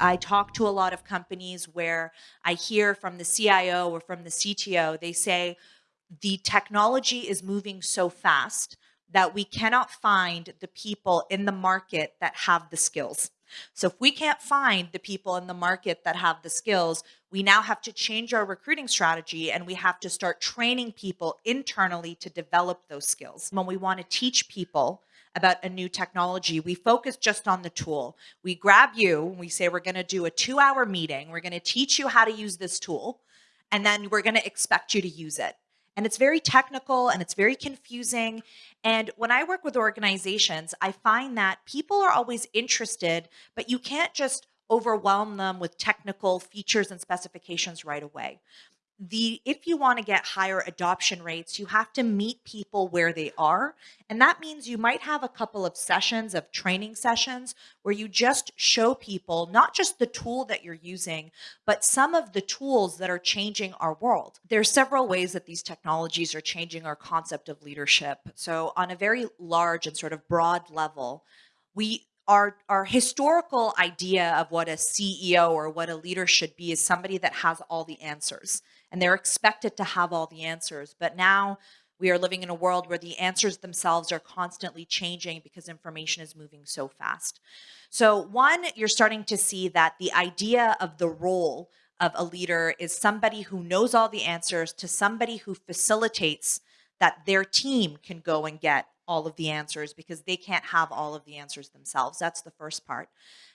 I talk to a lot of companies where I hear from the CIO or from the CTO, they say the technology is moving so fast that we cannot find the people in the market that have the skills. So if we can't find the people in the market that have the skills, we now have to change our recruiting strategy and we have to start training people internally to develop those skills. When we want to teach people about a new technology, we focus just on the tool. We grab you, and we say we're going to do a two hour meeting, we're going to teach you how to use this tool, and then we're going to expect you to use it. And it's very technical and it's very confusing. And when I work with organizations, I find that people are always interested, but you can't just overwhelm them with technical features and specifications right away the if you want to get higher adoption rates, you have to meet people where they are. And that means you might have a couple of sessions of training sessions where you just show people not just the tool that you're using, but some of the tools that are changing our world. There are several ways that these technologies are changing our concept of leadership. So on a very large and sort of broad level, we our, our historical idea of what a CEO or what a leader should be is somebody that has all the answers and they're expected to have all the answers. But now we are living in a world where the answers themselves are constantly changing because information is moving so fast. So one, you're starting to see that the idea of the role of a leader is somebody who knows all the answers to somebody who facilitates that their team can go and get all of the answers because they can't have all of the answers themselves. That's the first part.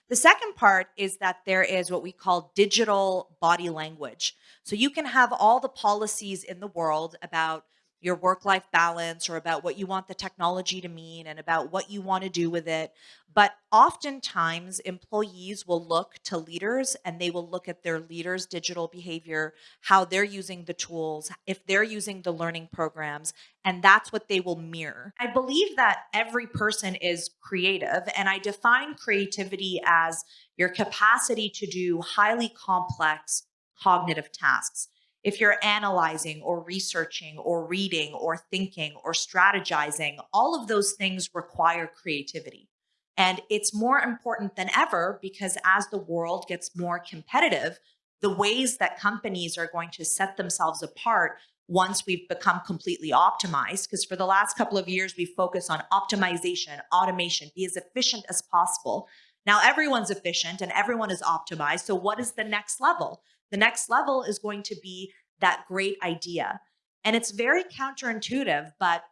The second part is that there is what we call digital body language. So you can have all the policies in the world about your work life balance or about what you want the technology to mean and about what you want to do with it. But oftentimes, employees will look to leaders and they will look at their leaders' digital behavior, how they're using the tools, if they're using the learning programs, and that's what they will mirror. I believe that every person is creative, and I define creativity as your capacity to do highly complex cognitive tasks if you're analyzing or researching or reading or thinking or strategizing, all of those things require creativity. And it's more important than ever because as the world gets more competitive, the ways that companies are going to set themselves apart once we've become completely optimized, because for the last couple of years, we focus on optimization, automation, be as efficient as possible. Now everyone's efficient and everyone is optimized. So what is the next level? The next level is going to be that great idea. And it's very counterintuitive, but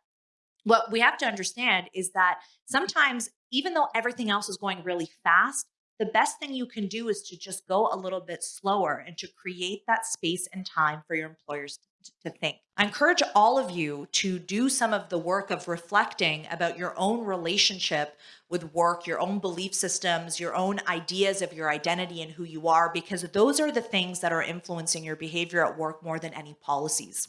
what we have to understand is that sometimes, even though everything else is going really fast, the best thing you can do is to just go a little bit slower and to create that space and time for your employers to think. I encourage all of you to do some of the work of reflecting about your own relationship with work, your own belief systems, your own ideas of your identity and who you are, because those are the things that are influencing your behavior at work more than any policies.